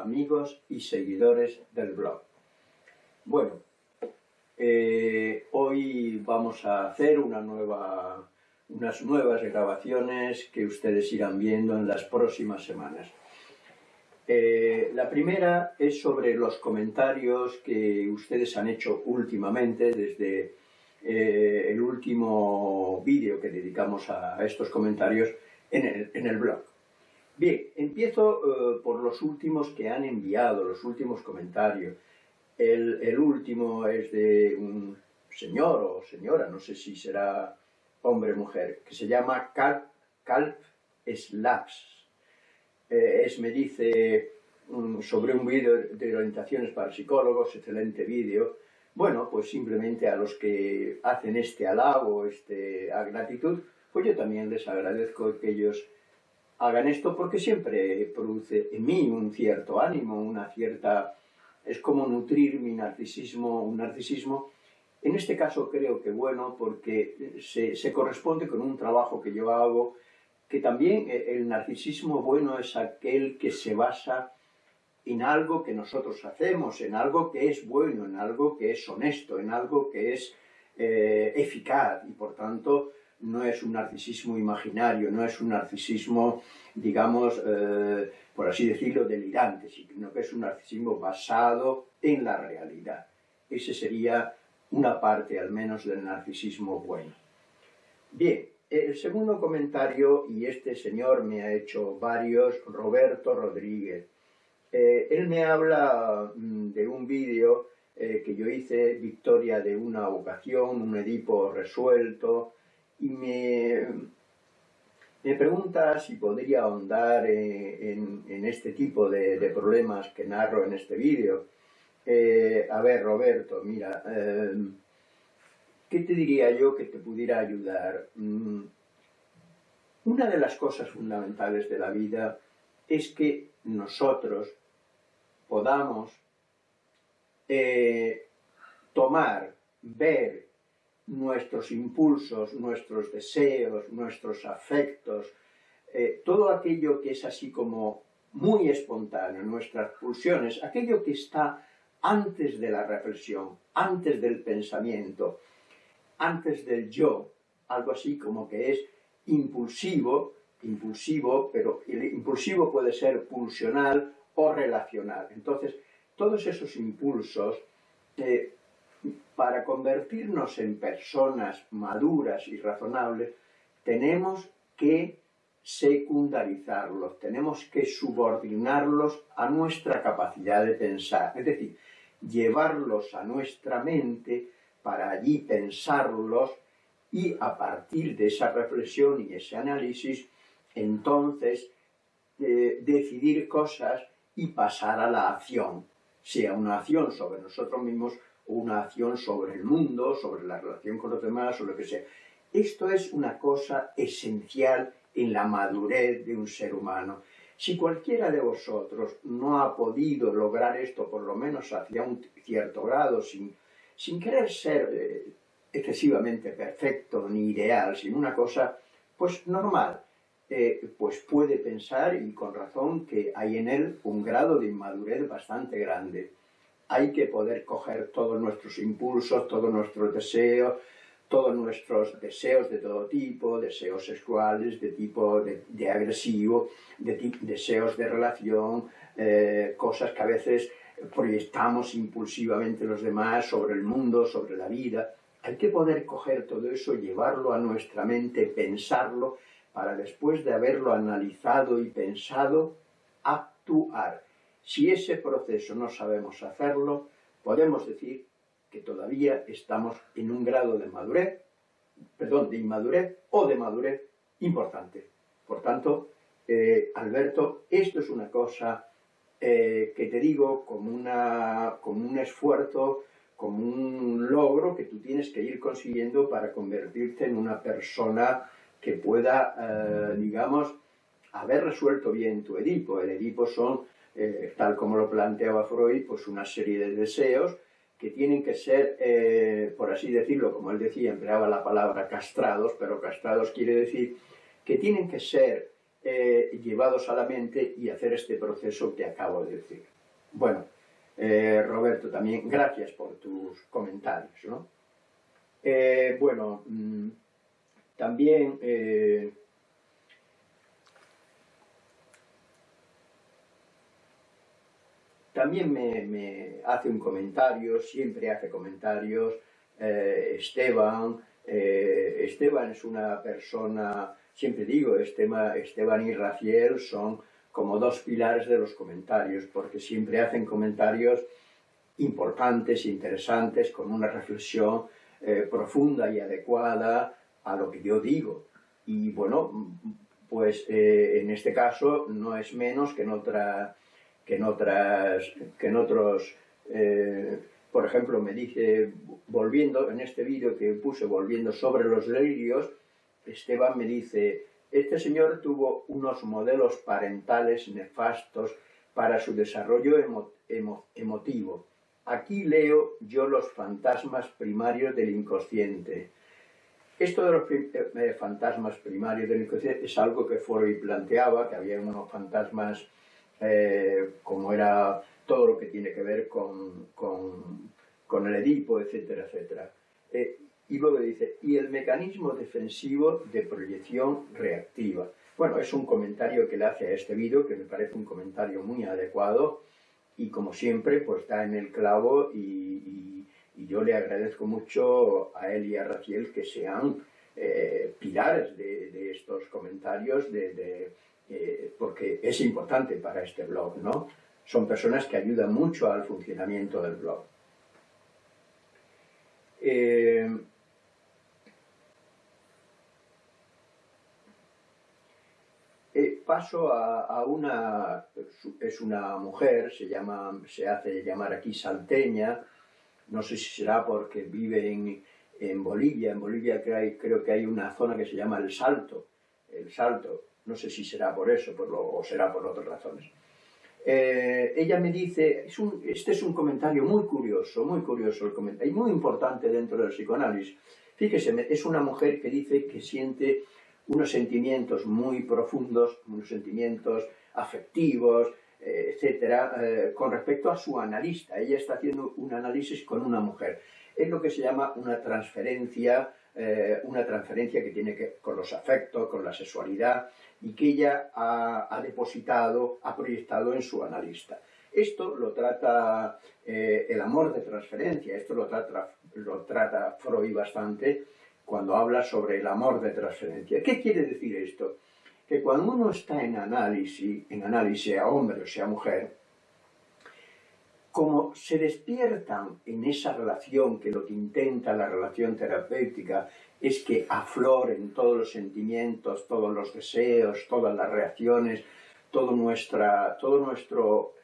amigos y seguidores del blog. Bueno, eh, hoy vamos a hacer unas nuevas grabaciones que ustedes irán viendo en las próximas semanas. Eh, la primera es sobre los comentarios que ustedes han hecho últimamente desde eh, el último vídeo que dedicamos a estos comentarios en el, blog. Bien, empiezo eh, por los últimos que han enviado, los últimos comentarios. El, último es de un señor o señora, no sé si será hombre o mujer, que se llama Calp, Calp Slaps. Eh, es, me dice, mm, sobre un vídeo de orientaciones para psicólogos, excelente vídeo. Bueno, pues simplemente a los que hacen este halago, este gratitud, pues yo también les agradezco que ellos hagan esto porque siempre produce en mí un cierto ánimo, una cierta... es como nutrir mi narcisismo, un narcisismo. En este caso creo que bueno porque se, corresponde con un trabajo que yo hago, que también el narcisismo bueno es aquel que se basa en algo que nosotros hacemos, en algo que es bueno, en algo que es honesto, en algo que es eh, eficaz y por tanto no es un narcisismo imaginario, no es un narcisismo, digamos, eh, por así decirlo, delirante, sino que es un narcisismo basado en la realidad. Ese sería una parte, al menos, del narcisismo bueno. Bien, el segundo comentario, y este señor me ha hecho varios, Roberto Rodríguez. Eh, él me habla mm, de un vídeo eh, que yo hice, Victoria de una vocación, un Edipo resuelto, y me, me pregunta si podría ahondar en, este tipo de, problemas que narro en este vídeo. Eh, a ver, Roberto, mira, eh, ¿qué te diría yo que te pudiera ayudar? Mm, una de las cosas fundamentales de la vida es que nosotros podamos eh, tomar, ver nuestros impulsos, nuestros deseos, nuestros afectos, eh, todo aquello que es así como muy espontáneo, nuestras pulsiones, aquello que está antes de la reflexión, antes del pensamiento, antes del yo, algo así como que es impulsivo, impulsivo, pero el impulsivo puede ser pulsional o relacional. Entonces, todos esos impulsos eh, para convertirnos en personas maduras y razonables, tenemos que secundarizarlos, tenemos que subordinarlos a nuestra capacidad de pensar, es decir, llevarlos a nuestra mente para allí pensarlos y a partir de esa reflexión y ese análisis, entonces eh, decidir cosas y pasar a la acción, sea una acción sobre nosotros mismos una acción sobre el mundo, sobre la relación con los demás o lo que sea. Esto es una cosa esencial en la madurez de un ser humano. Si cualquiera de vosotros no ha podido lograr esto, por lo menos hacia un cierto grado, sin, sin querer ser eh, excesivamente perfecto ni ideal, sino una cosa, pues normal, eh, pues puede pensar, y con razón, que hay en él un grado de inmadurez bastante grande hay que poder coger todos nuestros impulsos, todos nuestros deseos, todos nuestros deseos de todo tipo, deseos sexuales, de tipo de, agresivo, de deseos de relación, eh, cosas que a veces proyectamos impulsivamente los demás sobre el mundo, sobre la vida. Hay que poder coger todo eso, llevarlo a nuestra mente, pensarlo, para después de haberlo analizado y pensado, actuar. Si ese proceso no sabemos hacerlo, podemos decir que todavía estamos en un grado de madurez, perdón, de inmadurez o de madurez importante. Por tanto, eh, Alberto, esto es una cosa eh, que te digo como, una, como un esfuerzo, como un logro que tú tienes que ir consiguiendo para convertirte en una persona que pueda, eh, digamos, haber resuelto bien tu Edipo. El Edipo son eh, tal como lo planteaba Freud, pues una serie de deseos que tienen que ser, eh, por así decirlo, como él decía, empleaba la palabra castrados, pero castrados quiere decir que tienen que ser eh, llevados a la mente y hacer este proceso que acabo de decir. Bueno, Roberto, también gracias por tus comentarios. ¿no? Bueno, mm, también también me, hace un comentario, siempre hace comentarios, Esteban, Esteban es una persona siempre digo, Esteban y Raciel son como dos pilares de los comentarios, porque siempre hacen comentarios importantes, interesantes, con una reflexión eh, profunda y adecuada a lo que yo digo. Y bueno, pues eh, en este caso no es menos que en, otra, que en, otras, que en otros... Eh, por ejemplo, me dice, volviendo, en este vídeo que puse, volviendo sobre los delirios, Esteban me dice, este señor tuvo unos modelos parentales nefastos para su desarrollo emotivo. Aquí leo yo los fantasmas primarios del inconsciente. Esto de los eh, fantasmas primarios del inconsciente es algo que Freud planteaba, que había unos fantasmas eh, como era todo lo que tiene que ver con, con, el Edipo, etcétera, etcétera. Eh, y luego dice, y el mecanismo defensivo de proyección reactiva. Bueno, es un comentario que le hace a este vídeo, que me parece un comentario muy adecuado, y como siempre, pues está en el clavo, y, yo le agradezco mucho a él y a Raciel que sean eh, pilares de, estos comentarios, de, eh, porque es importante para este blog, ¿no? Son personas que ayudan mucho al funcionamiento del blog. Eh, paso a, una, es una mujer, se, llama, se hace llamar aquí salteña, no sé si será porque vive en, en Bolivia, en Bolivia creo, que hay una zona que se llama El Salto, El Salto, no sé si será por eso por lo, o será por otras razones. Eh, ella me dice, es un, este es un comentario muy curioso, muy curioso el comentario, y muy importante dentro del psicoanálisis. Fíjese, es una mujer que dice que siente unos sentimientos muy profundos, unos sentimientos afectivos, eh, etcétera, eh, con respecto a su analista. Ella está haciendo un análisis con una mujer. Es lo que se llama una transferencia, eh, una transferencia que tiene que ver con los afectos, con la sexualidad, y que ella ha, depositado, ha proyectado en su analista. Esto lo trata el amor de transferencia, esto lo trata, lo trata Freud bastante, cuando habla sobre el amor de transferencia. ¿Qué quiere decir esto? Que cuando uno está en análisis, en análisis, sea hombre o sea mujer, como se despiertan en esa relación, que lo que intenta la relación terapéutica es que afloren todos los sentimientos, todos los deseos, todas las reacciones, todo, nuestra, todo nuestro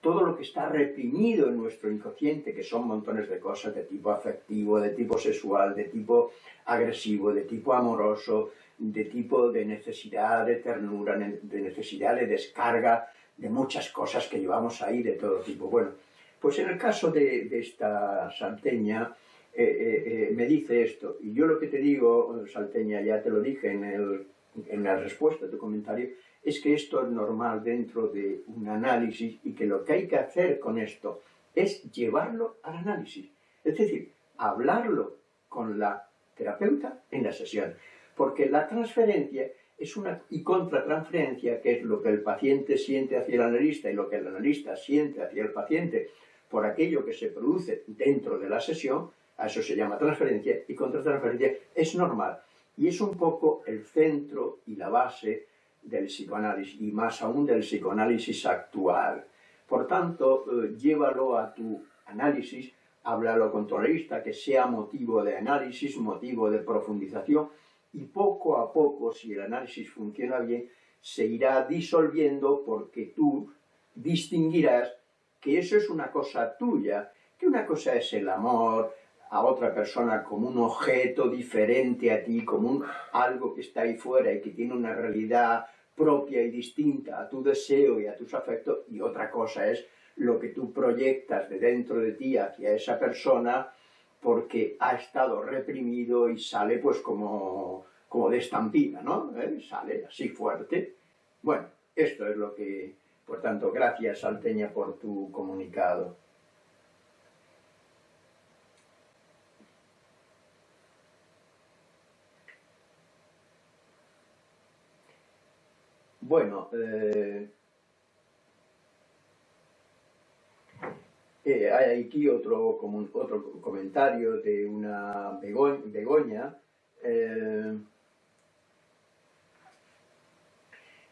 todo lo que está reprimido en nuestro inconsciente, que son montones de cosas de tipo afectivo, de tipo sexual, de tipo agresivo, de tipo amoroso, de tipo de necesidad de ternura, de necesidad de descarga, de muchas cosas que llevamos ahí de todo tipo. Bueno, pues en el caso de, esta salteña, eh, eh, eh, me dice esto, y yo lo que te digo, salteña, ya te lo dije en, en la respuesta a tu comentario, es que esto es normal dentro de un análisis y que lo que hay que hacer con esto es llevarlo al análisis. Es decir, hablarlo con la terapeuta en la sesión. Porque la transferencia es una y contratransferencia, que es lo que el paciente siente hacia el analista y lo que el analista siente hacia el paciente por aquello que se produce dentro de la sesión, a eso se llama transferencia, y contratransferencia es normal. Y es un poco el centro y la base del psicoanálisis y más aún del psicoanálisis actual. Por tanto, eh, llévalo a tu análisis, háblalo con tu analista, que sea motivo de análisis, motivo de profundización y poco a poco, si el análisis funciona bien, se irá disolviendo porque tú distinguirás que eso es una cosa tuya, que una cosa es el amor, a otra persona como un objeto diferente a ti, como un, algo que está ahí fuera y que tiene una realidad propia y distinta a tu deseo y a tus afectos, y otra cosa es lo que tú proyectas de dentro de ti hacia esa persona porque ha estado reprimido y sale pues como, como de estampida, ¿no? ¿Eh? Sale así fuerte esto es lo que, por tanto, gracias Salteña por tu comunicado. Bueno, eh, eh, hay aquí otro, otro comentario de una Begoña. Eh,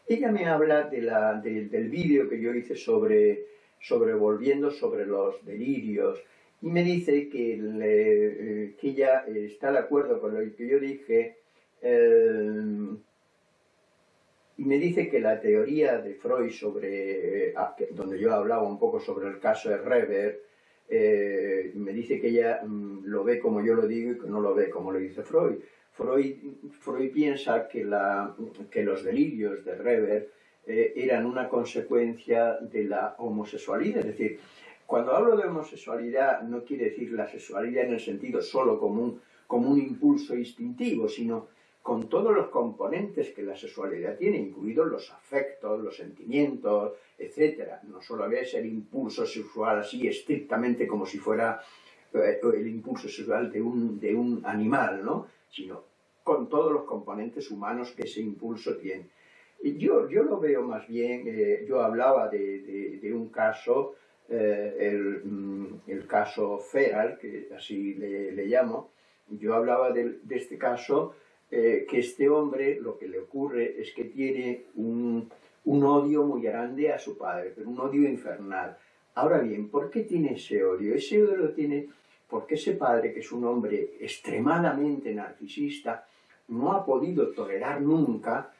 ella me habla del vídeo que yo hice sobre, sobre volviendo sobre los delirios y me dice que, que ella está de acuerdo con lo que yo dije me dice que la teoría de Freud sobre, eh, ah, donde yo hablaba un poco sobre el caso de Reber, eh, me dice que ella mm, lo ve como yo lo digo y que no lo ve como lo dice Freud. Freud, Freud piensa que, la, que los delirios de Reber eh, eran una consecuencia de la homosexualidad, es decir, cuando hablo de homosexualidad no quiere decir la sexualidad en el sentido solo como como un impulso instintivo, sino con todos los componentes que la sexualidad tiene, incluidos los afectos, los sentimientos, etc. No solo había ese impulso sexual así estrictamente como si fuera eh, el impulso sexual de un, de un animal, ¿no? sino con todos los componentes humanos que ese impulso tiene. Yo, yo lo veo más bien, eh, yo hablaba de, un caso, eh, mm, el, caso Feral, que así le, llamo, yo hablaba de, de este caso eh, que este hombre lo que le ocurre es que tiene un, odio muy grande a su padre, pero un odio infernal. Ahora bien, ¿por qué tiene ese odio? Ese odio lo tiene porque ese padre, que es un hombre extremadamente narcisista, no ha podido tolerar nunca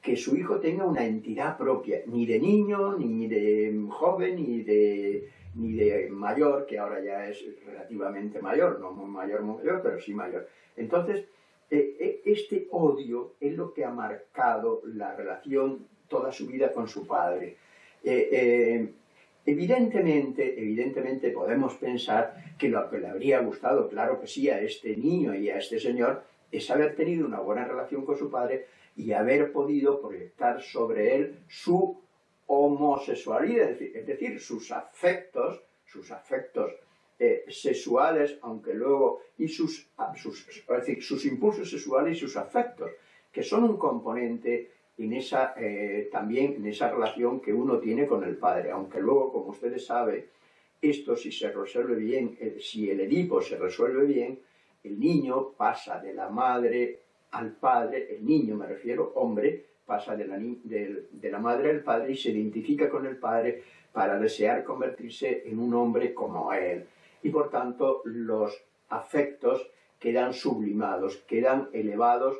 que su hijo tenga una entidad propia, ni de niño, ni de joven, ni de, ni de mayor, que ahora ya es relativamente mayor, no mayor, mayor, pero sí mayor. Entonces, este odio es lo que ha marcado la relación toda su vida con su padre. Eh, evidentemente, evidentemente podemos pensar que lo que le habría gustado, claro que sí, a este niño y a este señor, es haber tenido una buena relación con su padre y haber podido proyectar sobre él su homosexualidad, es decir, sus afectos, sus afectos eh, sexuales, aunque luego, y sus, ah, sus, decir, sus impulsos sexuales y sus afectos, que son un componente en esa, eh, también en esa relación que uno tiene con el padre, aunque luego, como ustedes saben, esto si se resuelve bien, si el Edipo se resuelve bien, el niño pasa de la madre al padre, el niño me refiero, hombre, pasa de la, de la madre al padre y se identifica con el padre para desear convertirse en un hombre como él y por tanto los afectos quedan sublimados, quedan elevados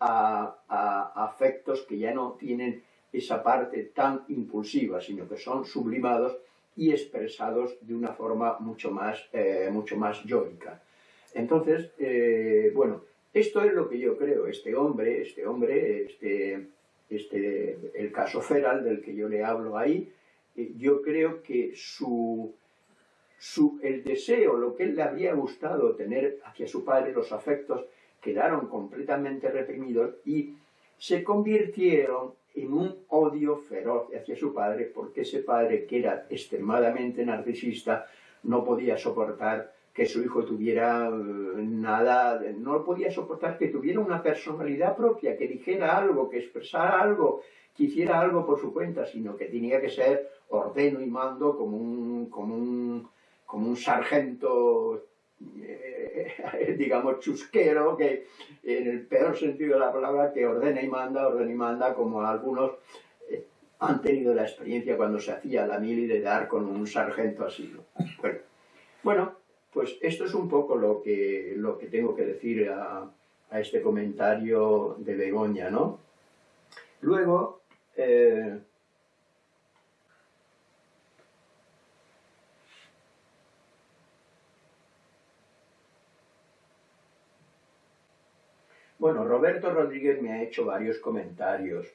a, afectos que ya no tienen esa parte tan impulsiva, sino que son sublimados y expresados de una forma mucho más, eh, mucho más yoica. Entonces, eh, bueno, esto es lo que yo creo, este hombre, este hombre, este, este, el caso Feral del que yo le hablo ahí, eh, yo creo que su, el deseo, lo que él le habría gustado tener hacia su padre, los afectos, quedaron completamente reprimidos y se convirtieron en un odio feroz hacia su padre, porque ese padre, que era extremadamente narcisista, no podía soportar que su hijo tuviera eh, nada, no podía soportar que tuviera una personalidad propia, que dijera algo, que expresara algo, que hiciera algo por su cuenta, sino que tenía que ser ordeno y mando como un, como un como un sargento, eh, digamos, chusquero, que en el peor sentido de la palabra, que ordena y manda, ordena y manda, como algunos eh, han tenido la experiencia cuando se hacía la mili de dar con un sargento así. Bueno, pues esto es un poco lo que, lo que tengo que decir a, este comentario de Begoña, ¿no? Luego, eh, Bueno, Roberto Rodríguez me ha hecho varios comentarios,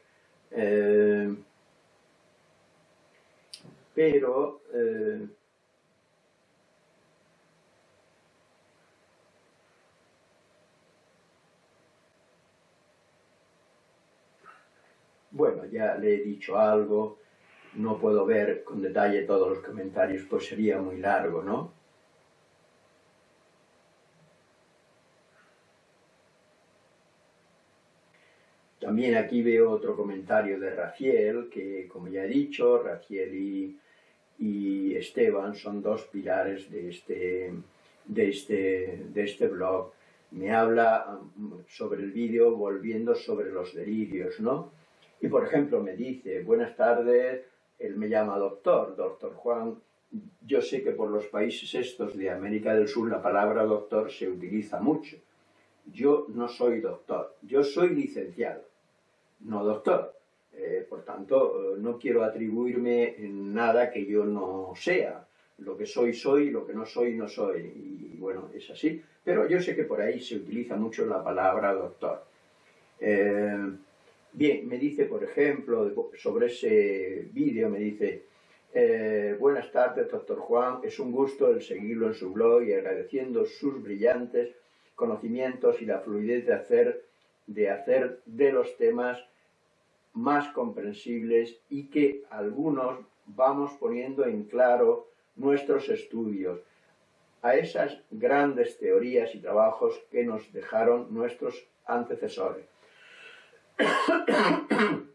eh, pero eh, bueno, ya le he dicho algo, no puedo ver con detalle todos los comentarios, pues sería muy largo, ¿no? También aquí veo otro comentario de Raciel, que como ya he dicho, Raciel y, y Esteban son dos pilares de este, de este, de este blog. Me habla mm, sobre el vídeo volviendo sobre los delirios, ¿no? Y por ejemplo me dice, buenas tardes, él me llama doctor, doctor Juan, yo sé que por los países estos de América del Sur la palabra doctor se utiliza mucho. Yo no soy doctor, yo soy licenciado, no doctor. Eh, por tanto, no quiero atribuirme nada que yo no sea. Lo que soy, soy, lo que no soy, no soy. Y bueno, es así. Pero yo sé que por ahí se utiliza mucho la palabra doctor. Eh, Bien, me dice, por ejemplo, sobre ese vídeo, me dice, eh, buenas tardes, doctor Juan, es un gusto el seguirlo en su blog y agradeciendo sus brillantes conocimientos y la fluidez de hacer de, hacer de los temas más comprensibles y que algunos vamos poniendo en claro nuestros estudios a esas grandes teorías y trabajos que nos dejaron nuestros antecesores.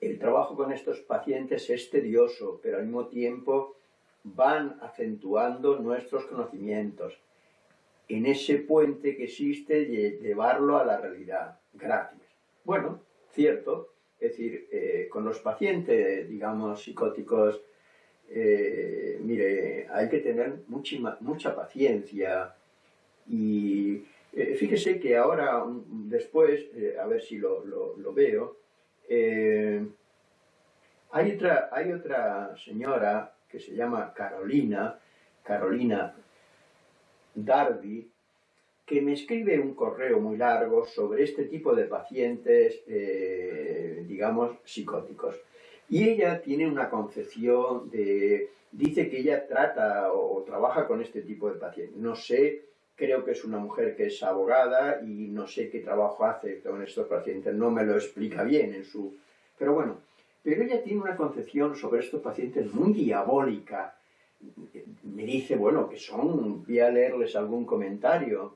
El trabajo con estos pacientes es tedioso, pero al mismo tiempo van acentuando nuestros conocimientos en ese puente que existe de llevarlo a la realidad. Gracias. Bueno, cierto, es decir, eh, con los pacientes, digamos, psicóticos, eh, mire, hay que tener mucha, mucha paciencia y eh, fíjese que ahora, después, a ver si lo, veo, eh, hay, otra, hay otra señora que se llama Carolina, Carolina Darby, que me escribe un correo muy largo sobre este tipo de pacientes, digamos, psicóticos. Y ella tiene una concepción de... dice que ella trata o trabaja con este tipo de pacientes. No sé creo que es una mujer que es abogada y no sé qué trabajo hace con estos pacientes, no me lo explica bien en su... Pero bueno, pero ella tiene una concepción sobre estos pacientes muy diabólica. Me dice, bueno, que son, voy a leerles algún comentario.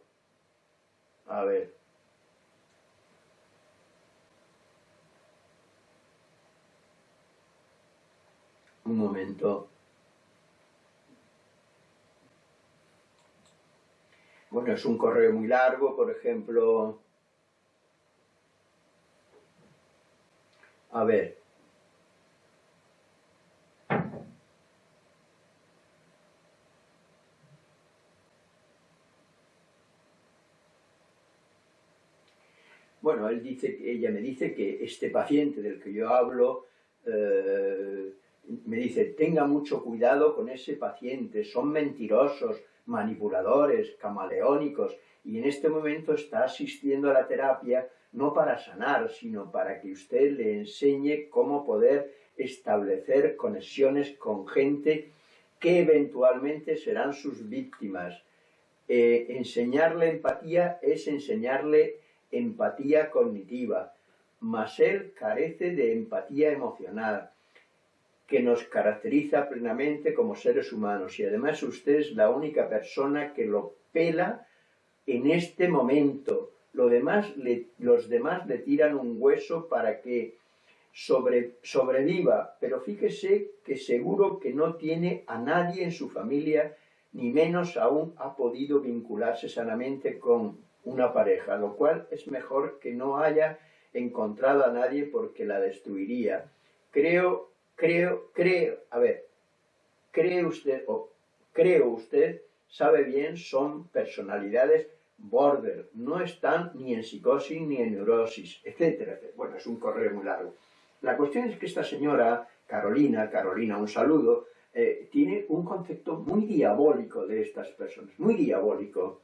A ver. Un momento. Bueno, es un correo muy largo, por ejemplo... A ver. Bueno, él dice, ella me dice que este paciente del que yo hablo, eh, me dice, tenga mucho cuidado con ese paciente, son mentirosos, manipuladores, camaleónicos, y en este momento está asistiendo a la terapia no para sanar, sino para que usted le enseñe cómo poder establecer conexiones con gente que eventualmente serán sus víctimas. Eh, enseñarle empatía es enseñarle empatía cognitiva, mas él carece de empatía emocional que nos caracteriza plenamente como seres humanos y además usted es la única persona que lo pela en este momento. Lo demás los demás le tiran un hueso para que sobre, sobreviva, pero fíjese que seguro que no tiene a nadie en su familia, ni menos aún ha podido vincularse sanamente con una pareja, lo cual es mejor que no haya encontrado a nadie porque la destruiría. Creo creo, creo, a ver, cree usted, o creo usted, sabe bien, son personalidades border, no están ni en psicosis ni en neurosis, etcétera, Bueno, es un correo muy largo. La cuestión es que esta señora, Carolina, Carolina, un saludo, eh, tiene un concepto muy diabólico de estas personas, muy diabólico.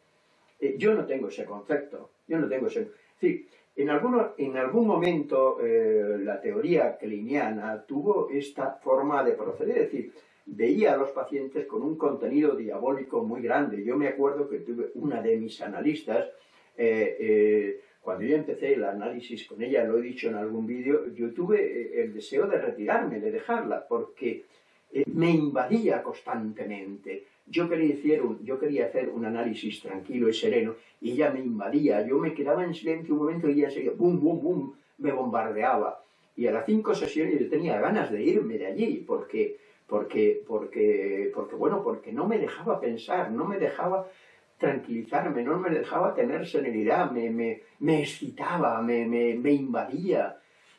Eh, yo no tengo ese concepto, yo no tengo ese... Sí, en, en algún momento eh, la teoría cliniana tuvo esta forma de proceder, es decir, veía a los pacientes con un contenido diabólico muy grande. Yo me acuerdo que tuve una de mis analistas, eh, cuando yo empecé el análisis con ella, lo he dicho en algún vídeo, yo tuve el deseo de retirarme, de dejarla, porque me invadía constantemente. Yo quería, hacer un, yo quería hacer un análisis tranquilo y sereno, y ella me invadía. Yo me quedaba en silencio un momento y ella seguía, bum, bum, bum, me bombardeaba. Y a las cinco sesiones yo tenía ganas de irme de allí, porque, porque, porque, porque, bueno, porque no me dejaba pensar, no me dejaba tranquilizarme, no me dejaba tener serenidad, me, me, me excitaba, me, me, invadía.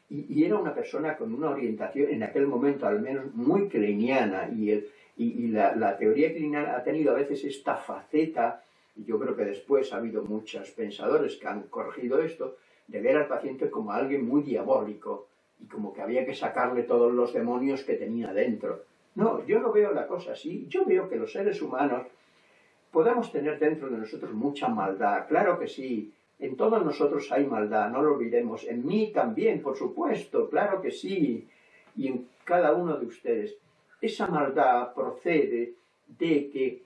Y, era una persona con una orientación, en aquel momento al menos, muy kleiniana. Y, el, y, la, la, teoría kleiniana ha tenido a veces esta faceta, y yo creo que después ha habido muchos pensadores que han corregido esto, de ver al paciente como alguien muy diabólico y como que había que sacarle todos los demonios que tenía dentro. No, yo no veo la cosa así. Yo veo que los seres humanos Podemos tener dentro de nosotros mucha maldad, claro que sí. En todos nosotros hay maldad, no lo olvidemos. En mí también, por supuesto, claro que sí. Y en cada uno de ustedes. Esa maldad procede de que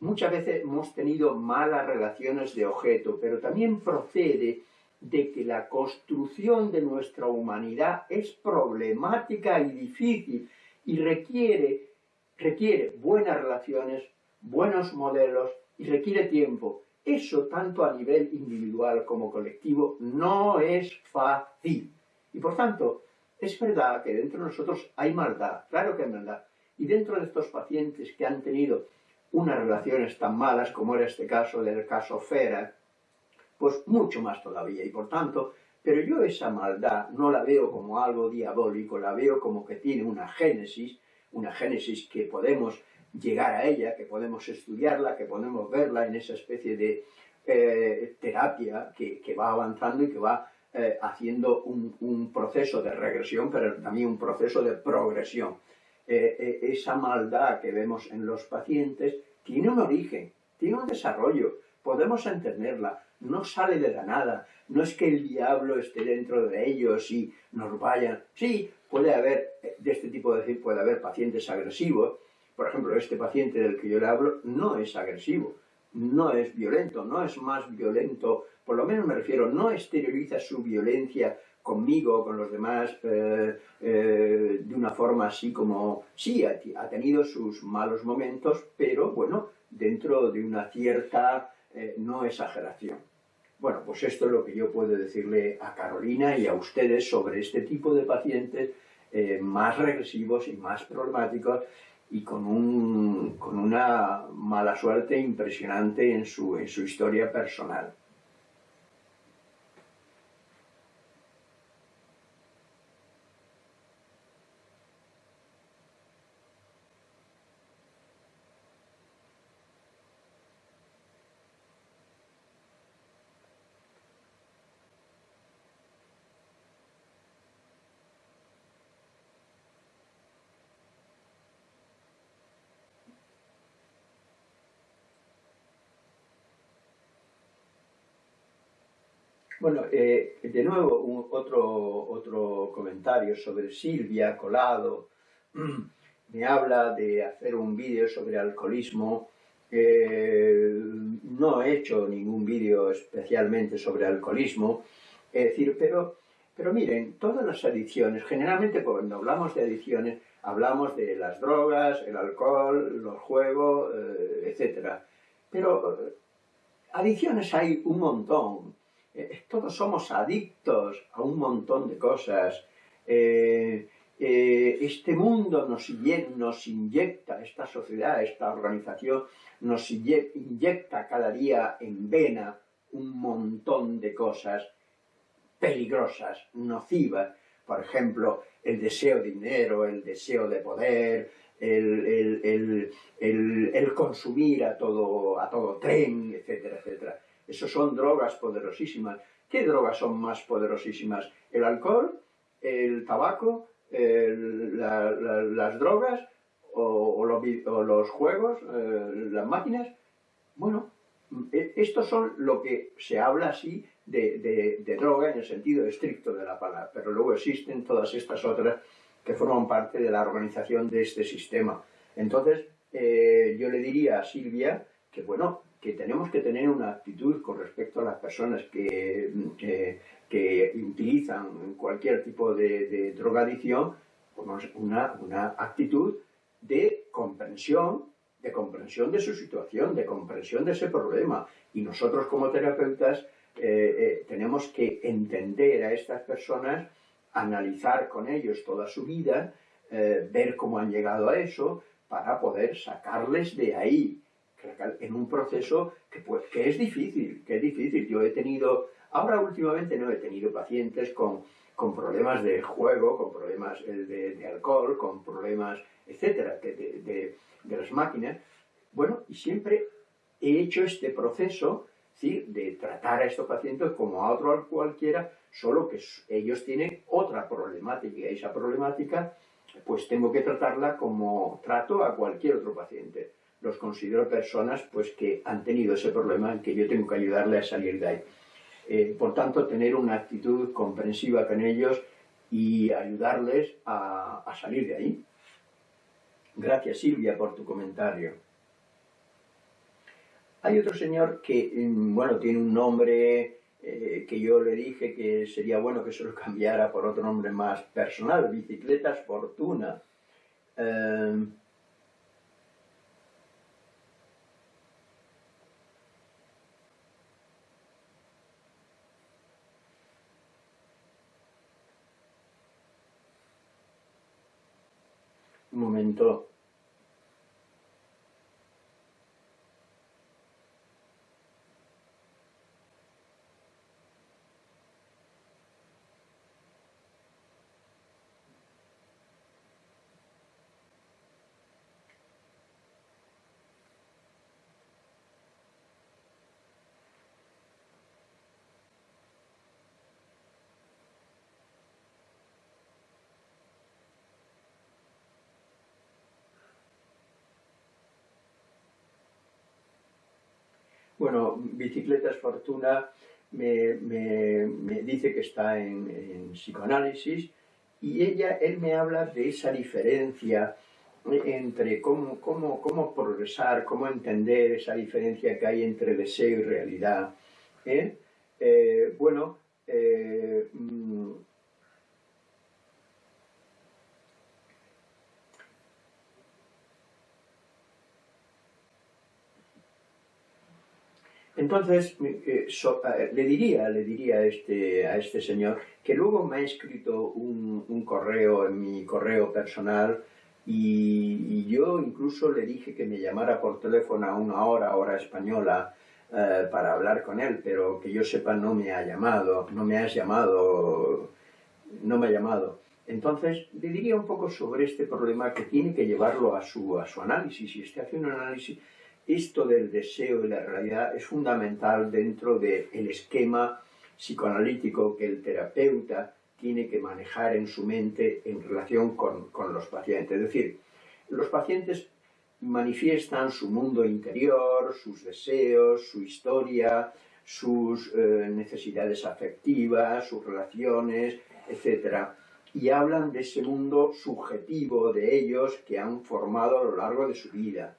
muchas veces hemos tenido malas relaciones de objeto, pero también procede de que la construcción de nuestra humanidad es problemática y difícil y requiere, requiere buenas relaciones, buenos modelos y requiere tiempo. Eso, tanto a nivel individual como colectivo, no es fácil. Y por tanto, es verdad que dentro de nosotros hay maldad, claro que hay maldad. Y dentro de estos pacientes que han tenido unas relaciones tan malas como era este caso del caso Fera, pues mucho más todavía. Y por tanto, pero yo esa maldad no la veo como algo diabólico, la veo como que tiene una génesis, una génesis que podemos llegar a ella, que podemos estudiarla, que podemos verla en esa especie de eh, terapia que, va avanzando y que va eh, haciendo un, proceso de regresión, pero también un proceso de progresión. Eh, esa maldad que vemos en los pacientes tiene un origen, tiene un desarrollo, podemos entenderla, no sale de la nada, no es que el diablo esté dentro de ellos y nos vayan. Sí, puede haber, de este tipo de decir, puede haber pacientes agresivos, por ejemplo, este paciente del que yo le hablo no es agresivo, no es violento, no es más violento, por lo menos me refiero, no exterioriza su violencia conmigo, con los demás, eh, eh, de una forma así como, sí, ha, tenido sus malos momentos, pero bueno, dentro de una cierta eh, no exageración. Bueno, pues esto es lo que yo puedo decirle a Carolina y a ustedes sobre este tipo de pacientes más regresivos y más problemáticos y con, un, con una mala suerte impresionante en su, en su historia personal. Bueno, eh, de nuevo otro, otro comentario sobre Silvia Colado. Me habla de hacer un vídeo sobre alcoholismo. Eh, no he hecho ningún vídeo especialmente sobre alcoholismo. Es decir, pero, pero miren, todas las adicciones, generalmente cuando hablamos de adicciones, hablamos de las drogas, el alcohol, los juegos, eh, etc. Pero adicciones hay un montón eh, todos somos adictos a un montón de cosas. Eh, eh, este mundo nos, inyecta, esta sociedad, esta organización, nos inyecta cada día en vena un montón de cosas peligrosas, nocivas. Por ejemplo, el deseo de dinero, el deseo de poder, el, el consumir a todo, a todo tren, etcétera, etcétera. Eso son drogas poderosísimas. ¿Qué drogas son más poderosísimas? ¿El alcohol? ¿El tabaco? ¿Las drogas? O, los, juegos? Eh, ¿Las máquinas? Bueno, e, estos son lo que se habla así de, droga en el sentido estricto de la palabra, pero luego existen todas estas otras que forman parte de la organización de este sistema. Entonces, eh, yo le diría a Silvia que, bueno, que tenemos que tener una actitud con respecto a las personas que, que utilizan cualquier tipo de, de drogadicción, pues una, una actitud de comprensión, de comprensión de su situación, de comprensión de ese problema. Y nosotros como terapeutas eh, eh, tenemos que entender a estas personas, analizar con ellos toda su vida, eh, ver cómo han llegado a eso, para poder sacarles de ahí, en un proceso que, pues, que es difícil, que es difícil. Yo he tenido, ahora últimamente no he tenido pacientes con, con problemas de juego, con problemas de, alcohol, con problemas, etcétera, de, de las máquinas. Bueno, y siempre he hecho este proceso de tratar a estos pacientes como a otro cualquiera, solo que ellos tienen otra problemática y esa problemática pues tengo que tratarla como trato a cualquier otro paciente. Los considero personas pues que han tenido ese problema que yo tengo que ayudarle a salir de ahí. Eh, por tanto, tener una actitud comprensiva con ellos y ayudarles a, salir de ahí. Gracias Silvia por tu comentario. Hay otro señor que, mm, bueno, tiene un nombre eh, que yo le dije que sería bueno que se lo cambiara por otro nombre más personal, Bicicletas Fortuna. Em, momento. Bueno, Bicicletas Fortuna me, dice que está en, psicoanálisis y ella, él me habla de esa diferencia entre cómo, cómo, cómo progresar, cómo entender esa diferencia que hay entre deseo y realidad. ¿eh? Eh, bueno, eh, Entonces, eh, eh, le diría, le diría a este, a este señor que luego me ha escrito un, correo en mi correo personal y, yo incluso le dije que me llamara por teléfono a una hora, hora española, eh, para hablar con él, pero que yo sepa no me ha llamado, no me has llamado, no me ha llamado. Entonces, le diría un poco sobre este problema que tiene que llevarlo a su, a su análisis, y este hace un análisis esto del deseo y la realidad es fundamental dentro del esquema psicoanalítico que el terapeuta tiene que manejar en su mente en relación con, los pacientes. Es decir, los pacientes manifiestan su mundo interior, sus deseos, su historia, sus eh, necesidades afectivas, sus relaciones, etc. Y hablan de ese mundo subjetivo de ellos que han formado a lo largo de su vida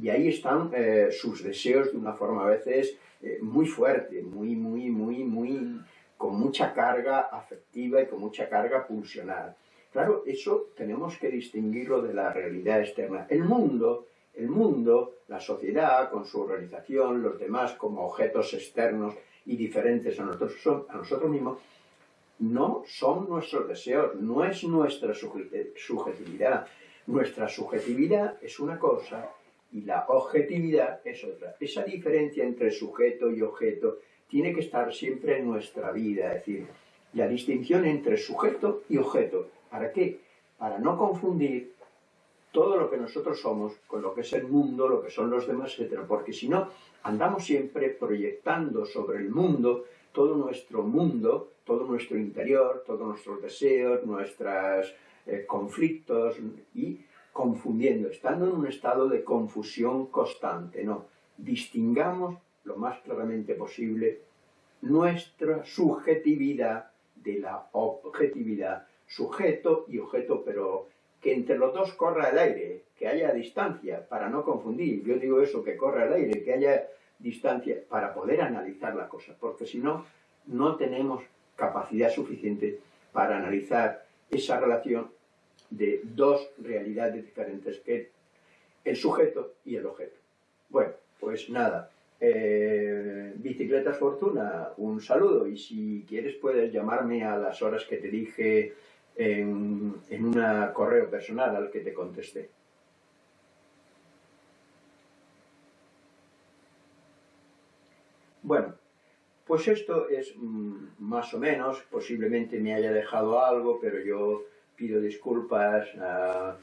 y ahí están eh, sus deseos de una forma a veces eh, muy fuerte, muy, muy, muy, muy, con mucha carga afectiva y con mucha carga pulsional. Claro, eso tenemos que distinguirlo de la realidad externa. El mundo, el mundo, la sociedad con su organización, los demás como objetos externos y diferentes a nosotros, a nosotros mismos, no son nuestros deseos, no es nuestra subjetividad. Nuestra subjetividad es una cosa y la objetividad es otra. Esa diferencia entre sujeto y objeto tiene que estar siempre en nuestra vida, es decir, la distinción entre sujeto y objeto. ¿Para qué? Para no confundir todo lo que nosotros somos con lo que es el mundo, lo que son los demás, etc. Porque si no, andamos siempre proyectando sobre el mundo todo nuestro mundo, todo nuestro interior, todos nuestros deseos, nuestros eh, conflictos y confundiendo, estando en un estado de confusión constante, no. Distingamos lo más claramente posible nuestra subjetividad de la objetividad, sujeto y objeto, pero que entre los dos corra el aire, que haya distancia, para no confundir. Yo digo eso, que corra el aire, que haya distancia para poder analizar la cosa, porque si no, no tenemos capacidad suficiente para analizar esa relación de dos realidades diferentes, que el sujeto y el objeto. Bueno, pues nada, eh, Bicicletas Fortuna, un saludo y si quieres puedes llamarme a las horas que te dije en, en un correo personal al que te contesté. Bueno, pues esto es mm, más o menos, posiblemente me haya dejado algo, pero yo pido disculpas a,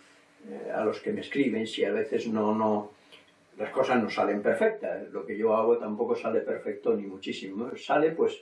a los que me escriben si a veces no, no, las cosas no salen perfectas. Lo que yo hago tampoco sale perfecto ni muchísimo. Sale pues,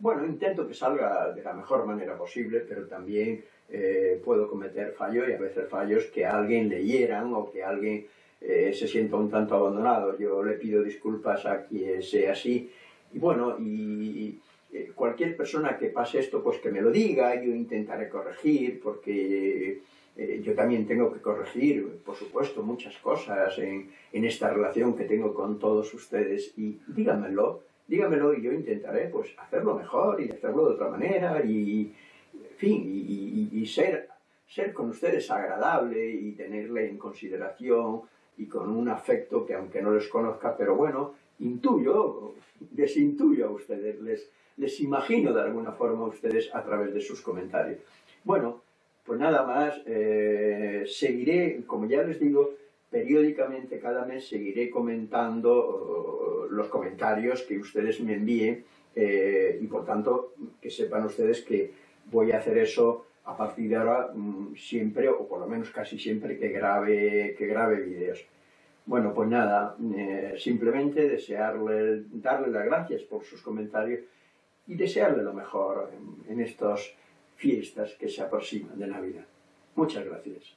bueno, intento que salga de la mejor manera posible, pero también eh, puedo cometer fallos y a veces fallos que a alguien le hieran o que alguien eh, se sienta un tanto abandonado. Yo le pido disculpas a quien sea así. Y bueno, y, eh, cualquier persona que pase esto, pues que me lo diga, yo intentaré corregir, porque eh, yo también tengo que corregir, por supuesto, muchas cosas en, en, esta relación que tengo con todos ustedes. Y díganmelo, díganmelo y yo intentaré pues hacerlo mejor y hacerlo de otra manera y, en fin, y, y ser, ser con ustedes agradable y tenerle en consideración y con un afecto que aunque no les conozca, pero bueno, intuyo, desintuyo a ustedes, les, les imagino de alguna forma a ustedes a través de sus comentarios. Bueno, pues nada más, eh, seguiré, como ya les digo, periódicamente cada mes seguiré comentando uh, los comentarios que ustedes me envíen eh, y por tanto que sepan ustedes que voy a hacer eso a partir de ahora mm, siempre, o por lo menos casi siempre, que grabe, que grabe vídeos. Bueno, pues nada, eh, simplemente desearle, darle las gracias por sus comentarios y desearle lo mejor en, en estas fiestas que se aproximan de Navidad. Muchas gracias.